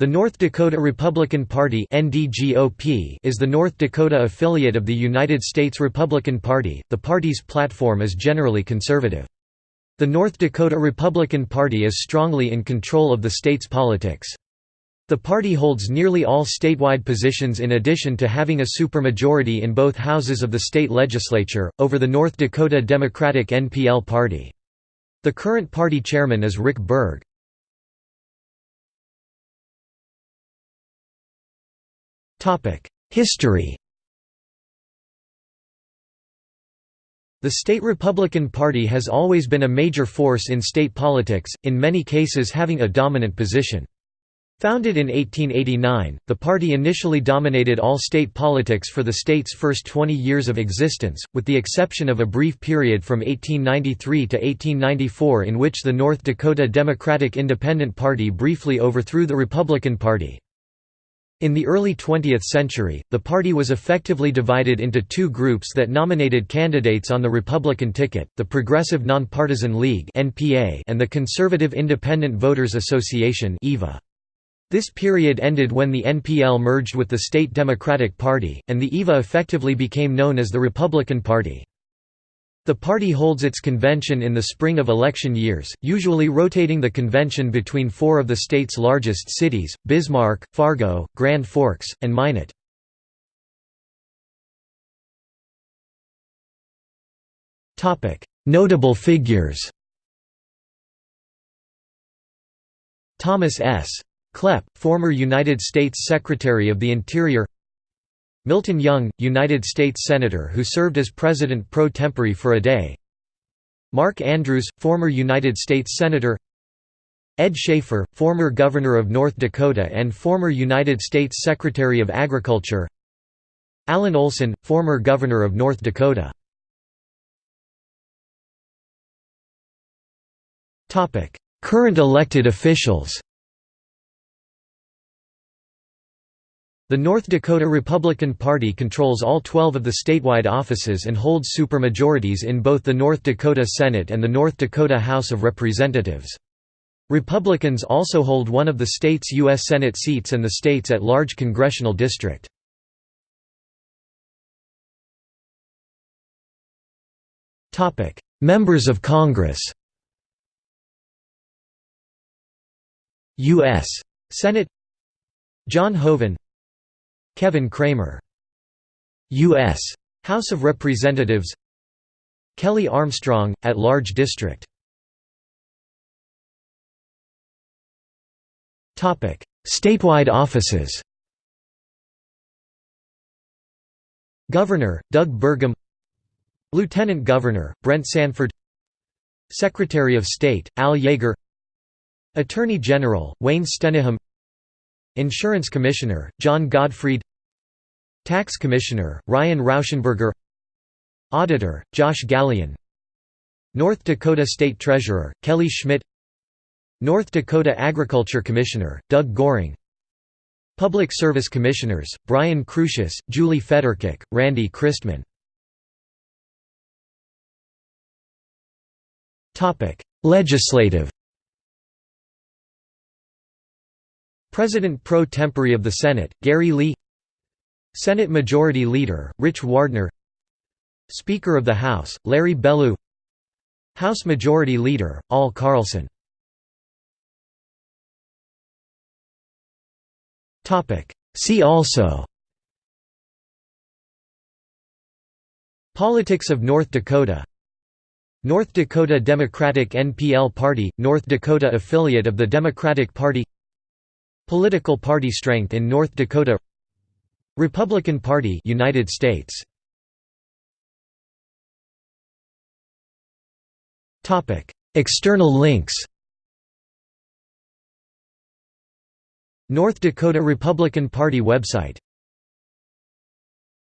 The North Dakota Republican Party is the North Dakota affiliate of the United States Republican Party. The party's platform is generally conservative. The North Dakota Republican Party is strongly in control of the state's politics. The party holds nearly all statewide positions in addition to having a supermajority in both houses of the state legislature, over the North Dakota Democratic NPL Party. The current party chairman is Rick Berg. History The state Republican Party has always been a major force in state politics, in many cases having a dominant position. Founded in 1889, the party initially dominated all state politics for the state's first 20 years of existence, with the exception of a brief period from 1893 to 1894 in which the North Dakota Democratic Independent Party briefly overthrew the Republican Party. In the early 20th century, the party was effectively divided into two groups that nominated candidates on the Republican ticket, the Progressive Nonpartisan League and the Conservative Independent Voters Association This period ended when the NPL merged with the state Democratic Party, and the EVA effectively became known as the Republican Party. The party holds its convention in the spring of election years, usually rotating the convention between four of the state's largest cities, Bismarck, Fargo, Grand Forks, and Minot. Notable figures Thomas S. Kleppe, former United States Secretary of the Interior Milton Young, United States Senator who served as President pro tempore for a day. Mark Andrews, former United States Senator. Ed Schafer, former Governor of North Dakota and former United States Secretary of Agriculture. Allen Olson, former Governor of North Dakota. Current elected officials The North Dakota Republican Party controls all 12 of the statewide offices and holds supermajorities in both the North Dakota Senate and the North Dakota House of Representatives. Republicans also hold one of the state's U.S. Senate seats and the state's at-large congressional district. Members of Congress U.S. Senate John Hoeven Kevin Cramer. U.S. House of Representatives. Kelly Armstrong, at-large district. Statewide offices. Governor, Doug Burgum. Lieutenant Governor, Brent Sanford. Secretary of State, Al Jaeger. Attorney General, Wayne Stenehjem Insurance Commissioner, Jon Godfread Tax Commissioner, Ryan Rauschenberger Auditor, Josh Gallion North Dakota State Treasurer, Kelly Schmidt North Dakota Agriculture Commissioner, Doug Goehring Public Service Commissioners, Brian Kroshus, Julie Fedorchak, Randy Christmann Legislative President pro tempore of the Senate, Gary Lee. Senate Majority Leader, Rich Wardner Speaker of the House, Larry Bellew. House Majority Leader, Al Carlson. See also. Politics of North Dakota. North Dakota Democratic NPL Party, North Dakota affiliate of the Democratic Party Political party strength in North Dakota Republican Party United States. Topic External links. North Dakota Republican Party website